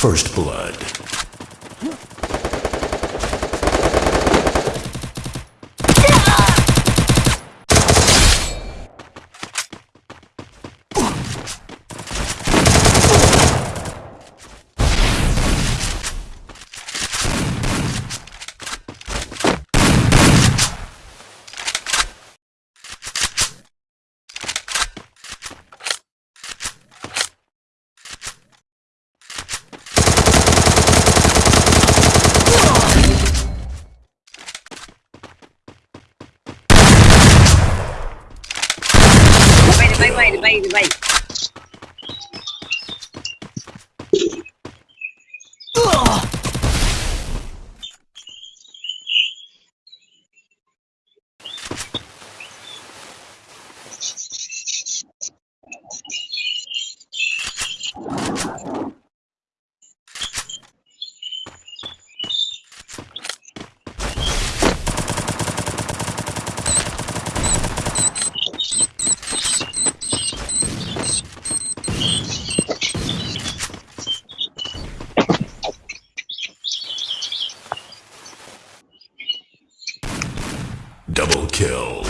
First blood. Bay đi bay Double kill.